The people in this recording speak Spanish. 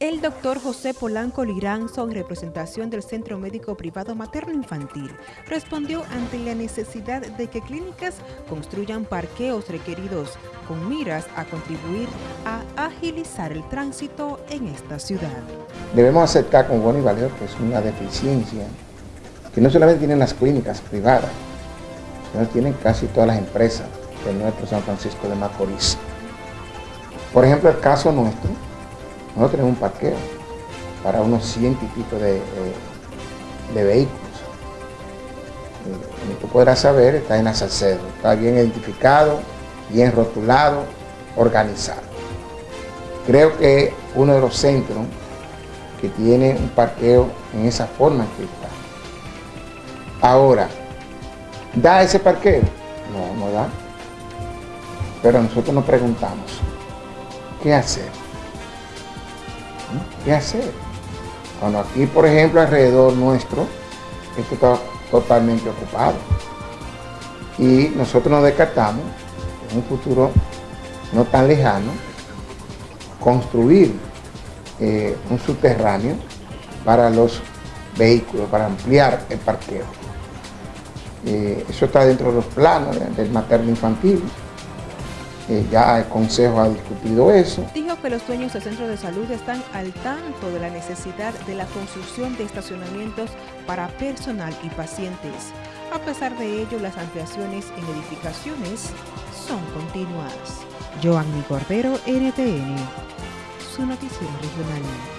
El doctor José Polanco Liranzo, en representación del Centro Médico Privado Materno Infantil, respondió ante la necesidad de que clínicas construyan parqueos requeridos con miras a contribuir a agilizar el tránsito en esta ciudad. Debemos aceptar con bueno y valor que es una deficiencia que no solamente tienen las clínicas privadas, sino tienen casi todas las empresas de nuestro San Francisco de Macorís. Por ejemplo, el caso nuestro, nosotros tenemos un parqueo para unos ciento y pico de, vehículos. como tú podrás saber, está en Salcedo, está bien identificado, bien rotulado, organizado. Creo que uno de los centros que tiene un parqueo en esa forma que está. Ahora, ¿da ese parqueo? No, no da. Pero nosotros nos preguntamos, ¿qué hacer? ¿Qué hacer? Cuando aquí, por ejemplo, alrededor nuestro, esto está totalmente ocupado. Y nosotros nos descartamos, en un futuro no tan lejano, construir eh, un subterráneo para los vehículos, para ampliar el parqueo. Eh, eso está dentro de los planos del materno infantil ya el Consejo ha discutido eso. Que los dueños del centro de salud están al tanto de la necesidad de la construcción de estacionamientos para personal y pacientes. A pesar de ello, las ampliaciones en edificaciones son continuadas. Joanny Cordero, NTN, su noticiero regional.